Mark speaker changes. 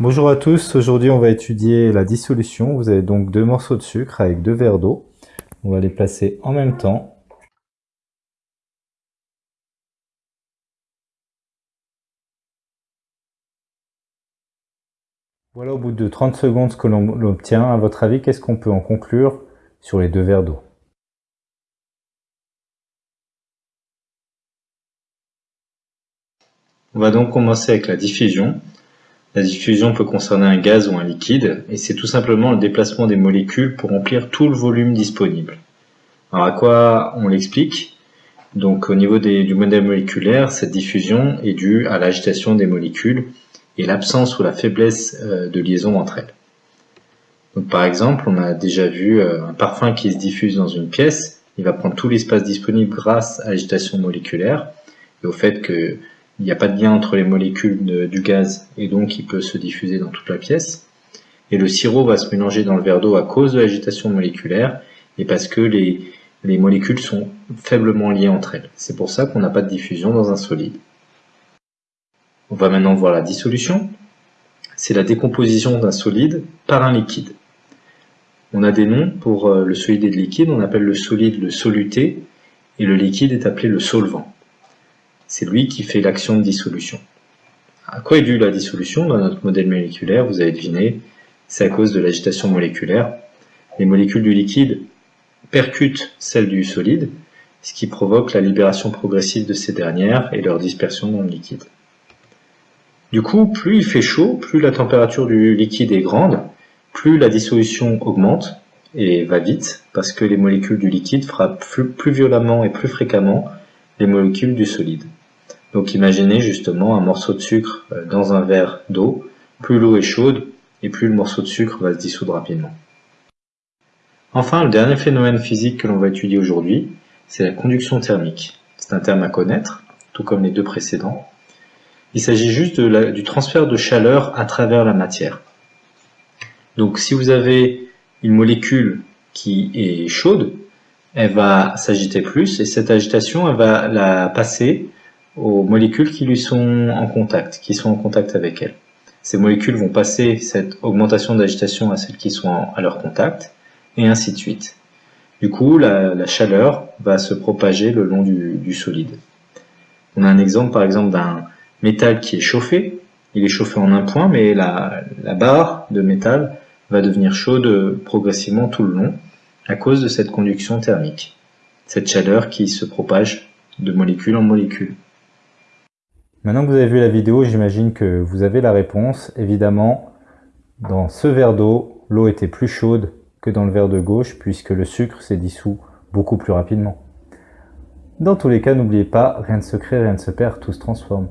Speaker 1: Bonjour à tous, aujourd'hui on va étudier la dissolution. Vous avez donc deux morceaux de sucre avec deux verres d'eau. On va les placer en même temps. Voilà au bout de 30 secondes ce que l'on obtient. À votre avis, qu'est-ce qu'on peut en conclure sur les deux verres d'eau?
Speaker 2: On va donc commencer avec la diffusion. La diffusion peut concerner un gaz ou un liquide, et c'est tout simplement le déplacement des molécules pour remplir tout le volume disponible. Alors à quoi on l'explique? Donc au niveau du modèle moléculaire, cette diffusion est due à l'agitation des molécules et l'absence ou la faiblesse euh, de liaison entre elles. Donc par exemple, on a déjà vu euh, un parfum qui se diffuse dans une pièce, il va prendre tout l'espace disponible grâce à l'agitation moléculaire et au fait que il n'y a pas de lien entre les molécules du gaz et donc il peut se diffuser dans toute la pièce. Et le sirop va se mélanger dans le verre d'eau à cause de l'agitation moléculaire et parce que les, les molécules sont faiblement liées entre elles. C'est pour ça qu'on n'a pas de diffusion dans un solide. On va maintenant voir la dissolution. C'est la décomposition d'un solide par un liquide. On a des noms pour euh, le solide et le liquide. On appelle le solide le soluté et le liquide est appelé le solvant c'est lui qui fait l'action de dissolution. À quoi est due la dissolution dans notre modèle moléculaire? Vous avez deviné, c'est à cause de l'agitation moléculaire. Les molécules du liquide percutent celles du solide, ce qui provoque la libération progressive de ces dernières et leur dispersion dans le liquide. Du coup, plus il fait chaud, plus la température du liquide est grande, plus la dissolution augmente et va vite, parce que les molécules du liquide frappent plus violemment et plus fréquemment les molécules du solide. Donc imaginez justement un morceau de sucre euh, dans un verre d'eau. Plus l'eau est chaude et plus le morceau de sucre va se dissoudre rapidement. Enfin, le dernier phénomène physique que l'on va étudier aujourd'hui, c'est la conduction thermique. C'est un terme à connaître, tout comme les deux précédents. Il s'agit juste du transfert de chaleur à travers la matière. Donc si vous avez une molécule qui est chaude, elle va s'agiter plus et cette agitation elle va la passer aux molécules qui lui sont en contact, qui sont en contact avec elle. Ces molécules vont passer cette augmentation d'agitation à celles qui sont à leur contact, et ainsi de suite. Du coup, la, chaleur va se propager le long du, solide. On a un exemple par exemple d'un métal qui est chauffé, il est chauffé en un point, mais la, la barre de métal va devenir chaude progressivement tout le long à cause de cette conduction thermique, cette chaleur qui se propage de molécule en molécule.
Speaker 1: Maintenant que vous avez vu la vidéo, j'imagine que vous avez la réponse. Évidemment, dans ce verre d'eau, l'eau était plus chaude que dans le verre de gauche puisque le sucre s'est dissous beaucoup plus rapidement. Dans tous les cas, n'oubliez pas, rien ne se crée, rien ne se perd, tout se transforme.